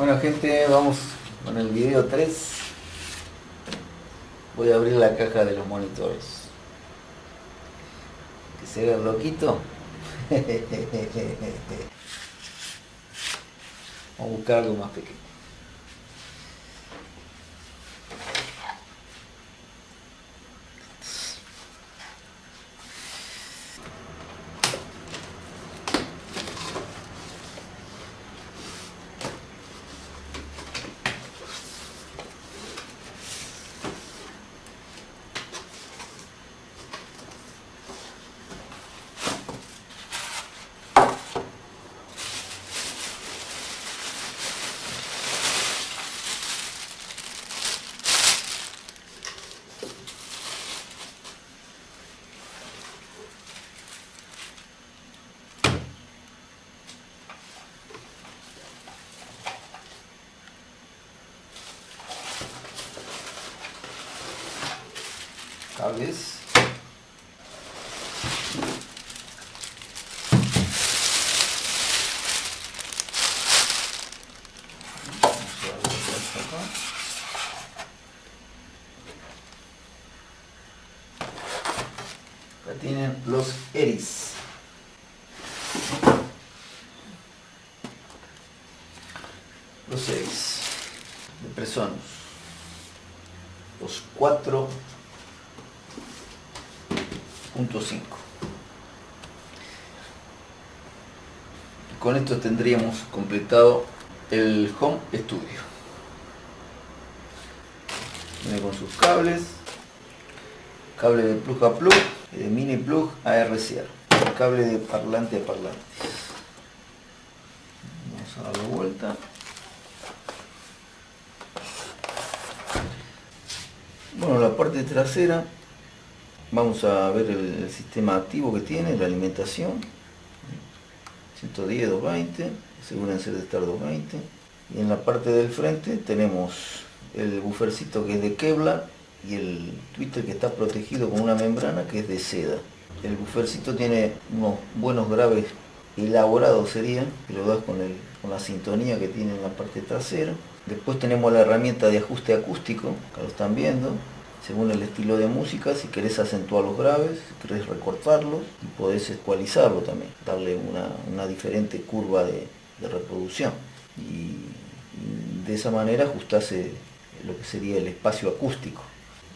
Bueno gente, vamos con el video 3. Voy a abrir la caja de los monitores. Que se vea loquito. Vamos a buscar algo más pequeño. Cables Acá tienen los Eris. Los Eris de Presonus. Los cuatro 5 Con esto tendríamos completado el Home Studio. Viene con sus cables, cable de plug a plug y de mini plug a RCR, cable de parlante a parlante. Vamos a darle vuelta. Bueno, la parte trasera Vamos a ver el, sistema activo que tiene, la alimentación. 110, 220, asegúrense de estar 220. Y en la parte del frente tenemos el buffercito que es de Kevlar y el twitter que está protegido con una membrana que es de seda. El buffercito tiene unos buenos graves elaborados serían, que lo das con, con la sintonía que tiene en la parte trasera. Después tenemos la herramienta de ajuste acústico, que lo están viendo, según el estilo de música, si querés acentuar los graves, si querés recortarlos y podés ecualizarlo también, darle una, diferente curva de, reproducción. Y, de esa manera ajustase lo que sería el espacio acústico.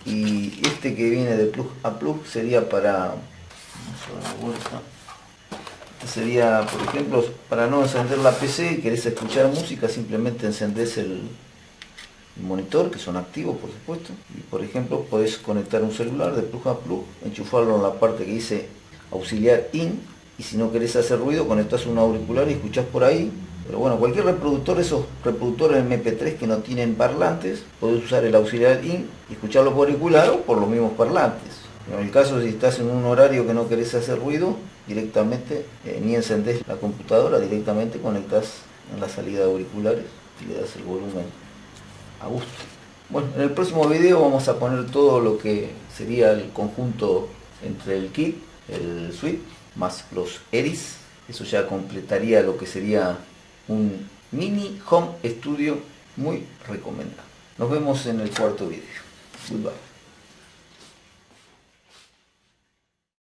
Y este que viene de plug a plug sería para este sería por ejemplo para no encender la PC y querés escuchar música simplemente encendés el, monitor, que son activos por supuesto. Y por ejemplo podés conectar un celular de plug a plug, enchufarlo en la parte que dice auxiliar in y si no querés hacer ruido conectas un auricular y escuchás por ahí. Pero bueno, cualquier reproductor, esos reproductores MP3 que no tienen parlantes, podés usar el auxiliar in y escucharlo por auricular o por los mismos parlantes. En el caso si estás en un horario que no querés hacer ruido, directamente eh, ni encendés la computadora, directamente conectas en la salida de auriculares y le das el volumen gusto. Bueno, en el próximo video vamos a poner todo lo que sería el conjunto entre el kit, el suite, más los ERIS. Eso ya completaría lo que sería un mini home studio muy recomendado. Nos vemos en el cuarto video. Goodbye.